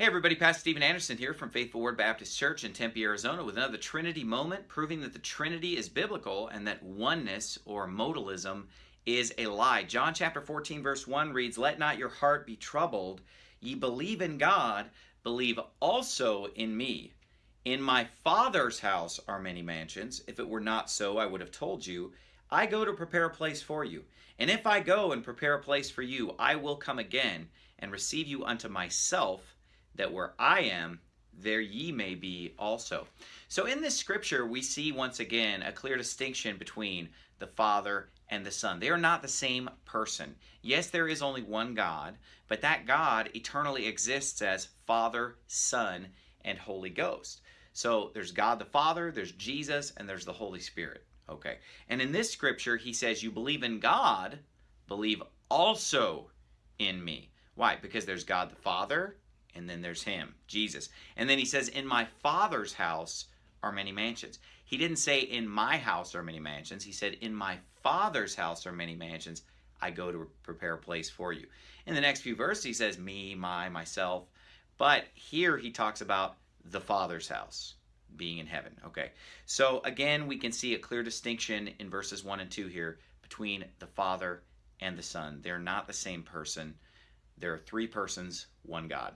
Hey everybody, Pastor Steven Anderson here from Faithful Word Baptist Church in Tempe, Arizona with another Trinity moment proving that the Trinity is biblical and that oneness or modalism is a lie. John chapter 14 verse 1 reads, Let not your heart be troubled. Ye believe in God, believe also in me. In my Father's house are many mansions. If it were not so, I would have told you. I go to prepare a place for you. And if I go and prepare a place for you, I will come again and receive you unto myself that where I am, there ye may be also. So in this scripture, we see once again a clear distinction between the Father and the Son. They are not the same person. Yes, there is only one God, but that God eternally exists as Father, Son, and Holy Ghost. So there's God the Father, there's Jesus, and there's the Holy Spirit. Okay. And in this scripture, he says, You believe in God, believe also in me. Why? Because there's God the Father, and then there's him, Jesus. And then he says, In my Father's house are many mansions. He didn't say, In my house are many mansions. He said, In my Father's house are many mansions. I go to prepare a place for you. In the next few verses, he says, Me, my, myself. But here he talks about the Father's house being in heaven. Okay. So again, we can see a clear distinction in verses 1 and 2 here between the Father and the Son. They're not the same person. There are three persons, one God.